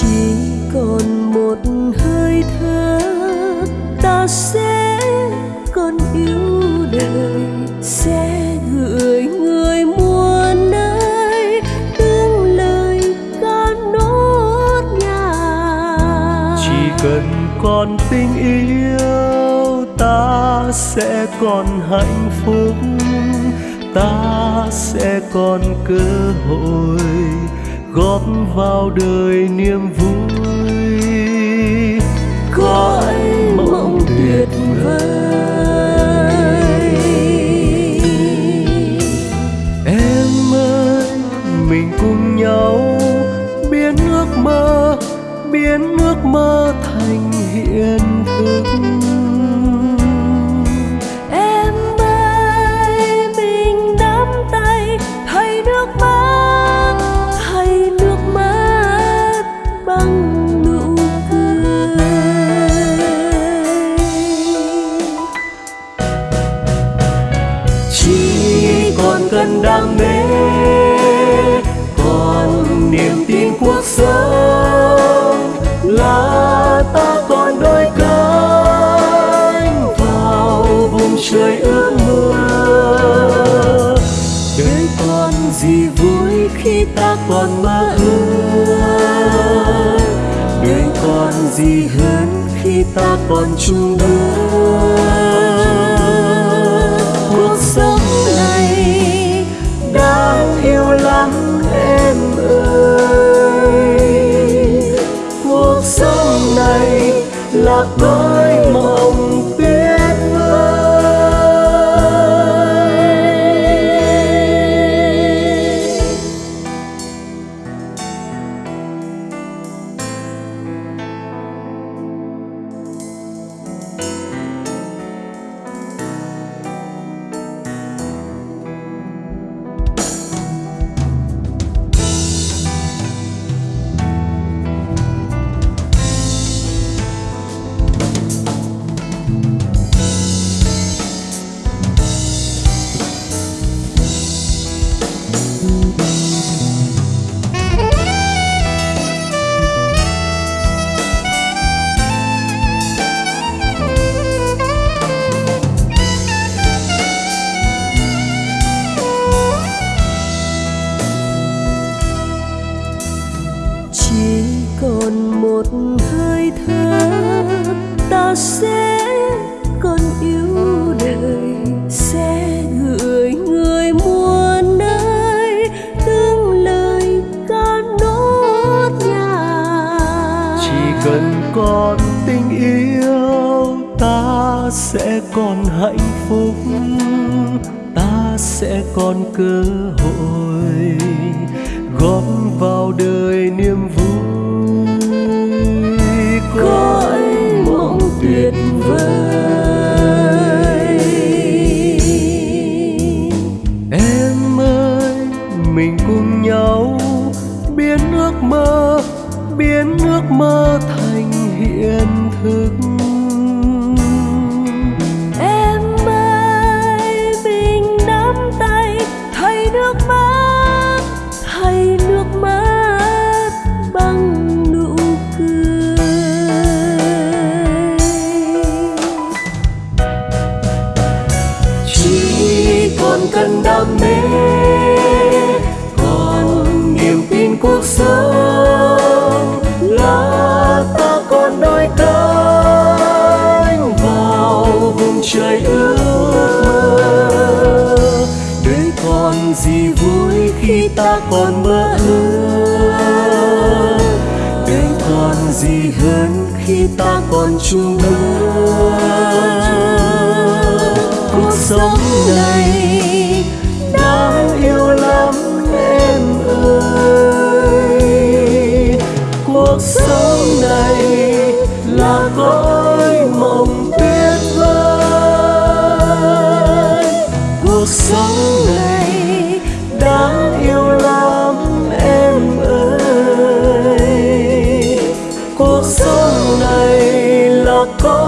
chỉ còn một hơi thở, ta sẽ còn yêu đời, sẽ gửi người mua nơi tương lời ca nốt nhà chỉ cần còn tình yêu, ta sẽ còn hạnh phúc, ta sẽ còn cơ hội góp vào đời niềm vui. Có mộng tuyệt vời. Em ơi, mình cùng nhau biến ước mơ, biến ước mơ thành hiện thực. Cần đam mê. Còn niềm tin cuộc sống là ta còn đôi cánh vào vùng trời ước mơ. Đời còn gì vui khi ta còn mơ ước? Đời còn gì hơn khi ta còn chung bước còn một hơi thở ta sẽ còn yêu đời, sẽ gửi người mua nơi từng lời ca nốt nhạc. Chỉ cần còn tình yêu, ta sẽ còn hạnh phúc, ta sẽ còn cơ hội góp vào đời niềm vui. Mơ, biến ước mơ thành hiện thực. Em ơi, mình nắm tay, thay nước mắt, thay nước mắt bằng nụ cười. Chỉ còn cần đam mê trời ước mơ. Đời còn gì vui khi ta còn mơ ước? Đời còn gì hơn khi ta còn chung bước cuộc sống này gió này là con.